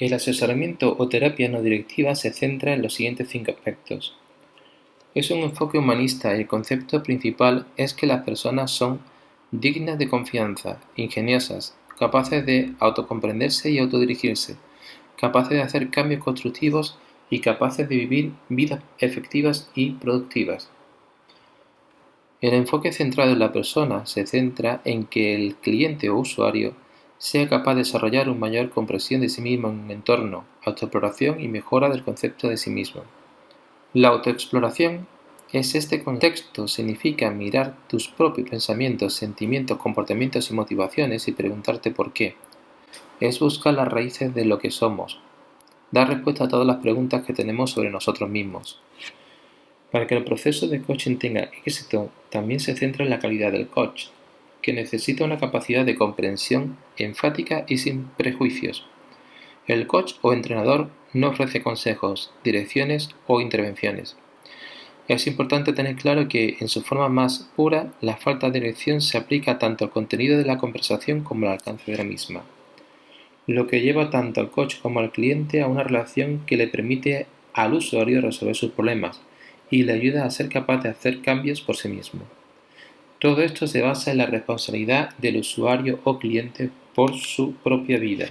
El asesoramiento o terapia no directiva se centra en los siguientes cinco aspectos. Es un enfoque humanista y el concepto principal es que las personas son dignas de confianza, ingeniosas, capaces de autocomprenderse y autodirigirse, capaces de hacer cambios constructivos y capaces de vivir vidas efectivas y productivas. El enfoque centrado en la persona se centra en que el cliente o usuario sea capaz de desarrollar una mayor comprensión de sí mismo en un entorno, autoexploración y mejora del concepto de sí mismo. La autoexploración es este contexto, significa mirar tus propios pensamientos, sentimientos, comportamientos y motivaciones y preguntarte por qué. Es buscar las raíces de lo que somos, dar respuesta a todas las preguntas que tenemos sobre nosotros mismos. Para que el proceso de coaching tenga éxito, también se centra en la calidad del coach, que necesita una capacidad de comprensión enfática y sin prejuicios. El coach o entrenador no ofrece consejos, direcciones o intervenciones. Es importante tener claro que, en su forma más pura, la falta de dirección se aplica tanto al contenido de la conversación como al alcance de la misma, lo que lleva tanto al coach como al cliente a una relación que le permite al usuario resolver sus problemas y le ayuda a ser capaz de hacer cambios por sí mismo. Todo esto se basa en la responsabilidad del usuario o cliente por su propia vida.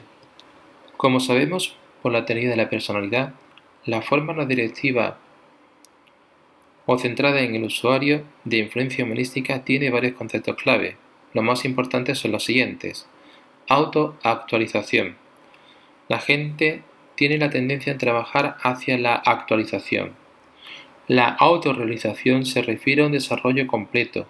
Como sabemos por la teoría de la personalidad, la forma no directiva o centrada en el usuario de influencia humanística tiene varios conceptos clave. Los más importantes son los siguientes. Autoactualización. La gente tiene la tendencia a trabajar hacia la actualización. La autorrealización se refiere a un desarrollo completo,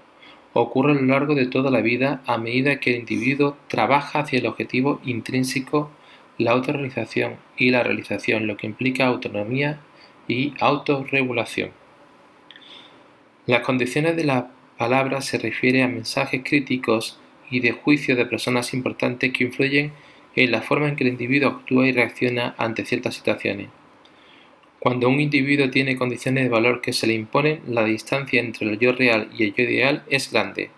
ocurre a lo largo de toda la vida a medida que el individuo trabaja hacia el objetivo intrínseco, la autorrealización y la realización, lo que implica autonomía y autorregulación. Las condiciones de la palabra se refiere a mensajes críticos y de juicio de personas importantes que influyen en la forma en que el individuo actúa y reacciona ante ciertas situaciones. Cuando un individuo tiene condiciones de valor que se le imponen, la distancia entre el yo real y el yo ideal es grande,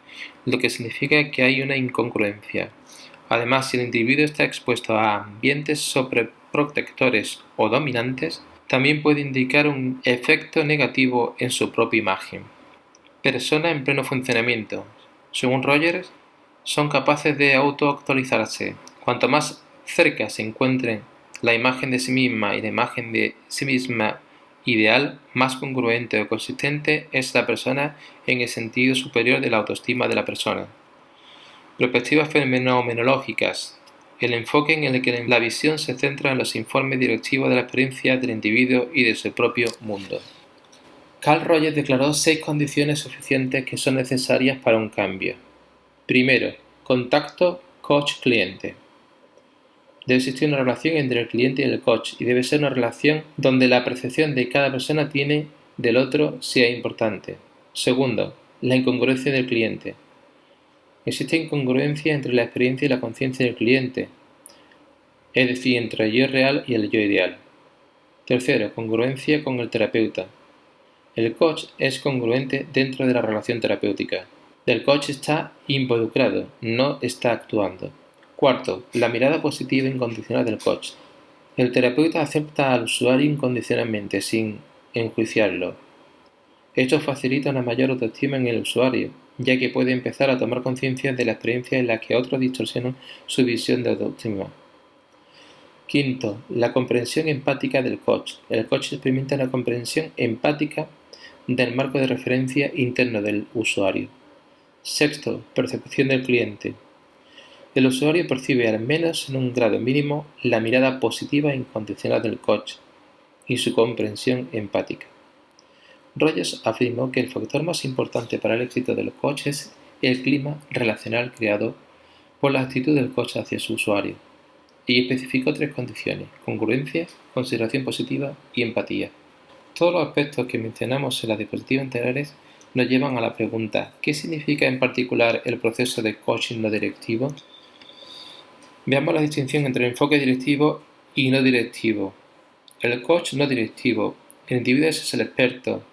lo que significa que hay una incongruencia. Además, si el individuo está expuesto a ambientes sobreprotectores o dominantes, también puede indicar un efecto negativo en su propia imagen. Personas en pleno funcionamiento. Según Rogers, son capaces de autoactualizarse. Cuanto más cerca se encuentren la imagen de sí misma y la imagen de sí misma ideal, más congruente o consistente es la persona en el sentido superior de la autoestima de la persona. Perspectivas fenomenológicas. El enfoque en el que la visión se centra en los informes directivos de la experiencia del individuo y de su propio mundo. Carl Rogers declaró seis condiciones suficientes que son necesarias para un cambio. Primero, contacto coach-cliente. Debe existir una relación entre el cliente y el coach y debe ser una relación donde la percepción de cada persona tiene del otro sea importante. Segundo, la incongruencia del cliente. Existe incongruencia entre la experiencia y la conciencia del cliente, es decir, entre el yo real y el yo ideal. Tercero, congruencia con el terapeuta. El coach es congruente dentro de la relación terapéutica. El coach está involucrado, no está actuando. Cuarto, la mirada positiva incondicional del coach. El terapeuta acepta al usuario incondicionalmente, sin enjuiciarlo. Esto facilita una mayor autoestima en el usuario, ya que puede empezar a tomar conciencia de la experiencia en la que otros distorsionan su visión de autoestima. Quinto, la comprensión empática del coach. El coach experimenta la comprensión empática del marco de referencia interno del usuario. Sexto, percepción del cliente. El usuario percibe al menos en un grado mínimo la mirada positiva e incondicional del coach y su comprensión empática. Rogers afirmó que el factor más importante para el éxito del coach es el clima relacional creado por la actitud del coach hacia su usuario, y especificó tres condiciones, congruencia, consideración positiva y empatía. Todos los aspectos que mencionamos en las diapositivas anteriores nos llevan a la pregunta ¿qué significa en particular el proceso de coaching no directivo? Veamos la distinción entre el enfoque directivo y no directivo. El coach no directivo. El individuo es el experto.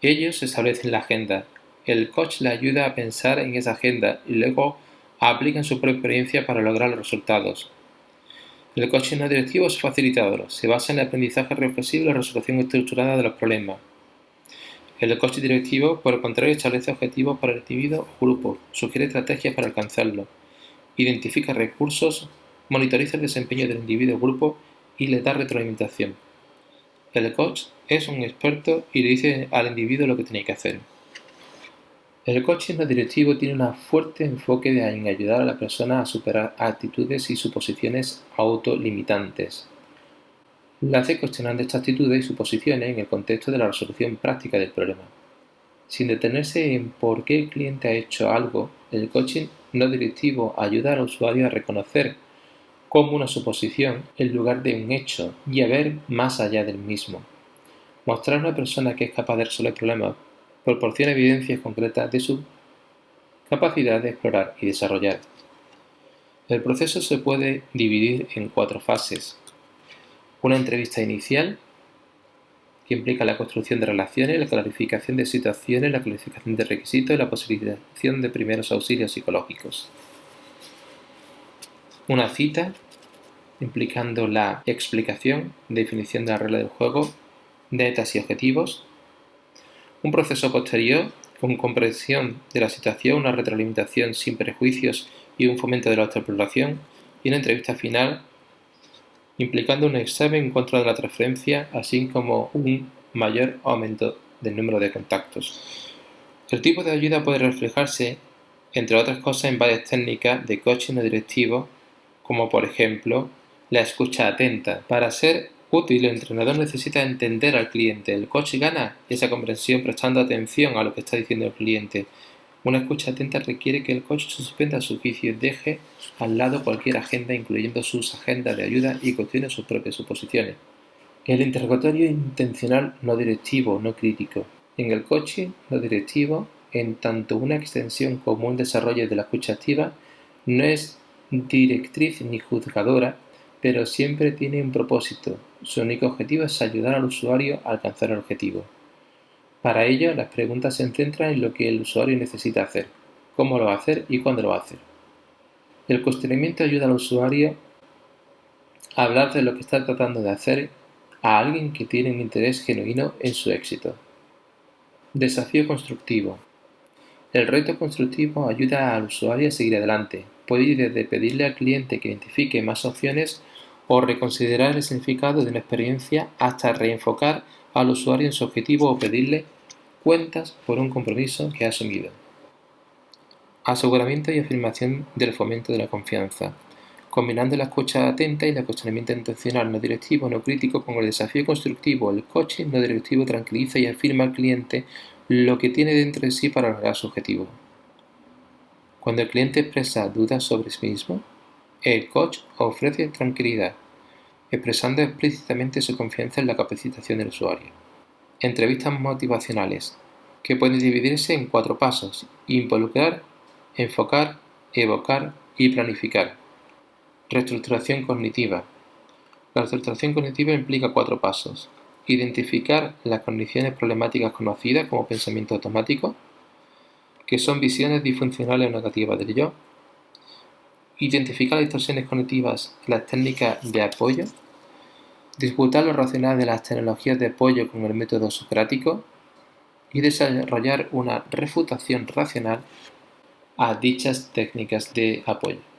Ellos establecen la agenda. El coach le ayuda a pensar en esa agenda y luego aplican su propia experiencia para lograr los resultados. El coaching no directivo es facilitador, se basa en el aprendizaje reflexivo y la resolución estructurada de los problemas. El coaching directivo, por el contrario, establece objetivos para el individuo o grupo, sugiere estrategias para alcanzarlos, identifica recursos, monitoriza el desempeño del individuo o grupo y le da retroalimentación. El coach es un experto y le dice al individuo lo que tiene que hacer. El coaching no directivo tiene un fuerte enfoque en ayudar a la persona a superar actitudes y suposiciones autolimitantes. La hace cuestionando estas actitudes y suposiciones en el contexto de la resolución práctica del problema. Sin detenerse en por qué el cliente ha hecho algo, el coaching no directivo ayuda al usuario a reconocer como una suposición en lugar de un hecho y a ver más allá del mismo. Mostrar a una persona que es capaz de resolver problemas proporciona evidencias concretas de su capacidad de explorar y desarrollar. El proceso se puede dividir en cuatro fases. Una entrevista inicial, implica la construcción de relaciones, la clarificación de situaciones, la clarificación de requisitos y la posibilitación de primeros auxilios psicológicos. Una cita, implicando la explicación, definición de la regla del juego, metas y objetivos, un proceso posterior, con comprensión de la situación, una retroalimentación sin prejuicios y un fomento de la autoexploración, y una entrevista final implicando un examen en contra de la transferencia, así como un mayor aumento del número de contactos. El tipo de ayuda puede reflejarse, entre otras cosas, en varias técnicas de coaching no directivo, como por ejemplo la escucha atenta, para ser útil, el entrenador necesita entender al cliente. El coach gana esa comprensión prestando atención a lo que está diciendo el cliente. Una escucha atenta requiere que el coach suspenda su juicio y deje al lado cualquier agenda, incluyendo sus agendas de ayuda y cuestione sus propias suposiciones. El interrogatorio intencional no directivo, no crítico. En el coaching no directivo, en tanto una extensión como un desarrollo de la escucha activa, no es directriz ni juzgadora, pero siempre tiene un propósito. Su único objetivo es ayudar al usuario a alcanzar el objetivo. Para ello, las preguntas se centran en lo que el usuario necesita hacer, cómo lo va a hacer y cuándo lo va a hacer. El cuestionamiento ayuda al usuario a hablar de lo que está tratando de hacer a alguien que tiene un interés genuino en su éxito. Desafío constructivo. El reto constructivo ayuda al usuario a seguir adelante. Puede ir desde pedirle al cliente que identifique más opciones o reconsiderar el significado de una experiencia hasta reenfocar al usuario en su objetivo o pedirle cuentas por un compromiso que ha asumido. Aseguramiento y afirmación del fomento de la confianza. Combinando la escucha atenta y el cuestionamiento intencional no directivo no crítico con el desafío constructivo, el coaching no directivo tranquiliza y afirma al cliente lo que tiene dentro de sí para lograr su objetivo. Cuando el cliente expresa dudas sobre sí mismo, el coach ofrece tranquilidad, expresando explícitamente su confianza en la capacitación del usuario. Entrevistas motivacionales, que pueden dividirse en cuatro pasos, involucrar, enfocar, evocar y planificar. Reestructuración cognitiva. La reestructuración cognitiva implica cuatro pasos. Identificar las condiciones problemáticas conocidas como pensamiento automático, que son visiones disfuncionales o negativas del yo, identificar las distorsiones cognitivas las técnicas de apoyo, disputar lo racional de las tecnologías de apoyo con el método socrático y desarrollar una refutación racional a dichas técnicas de apoyo.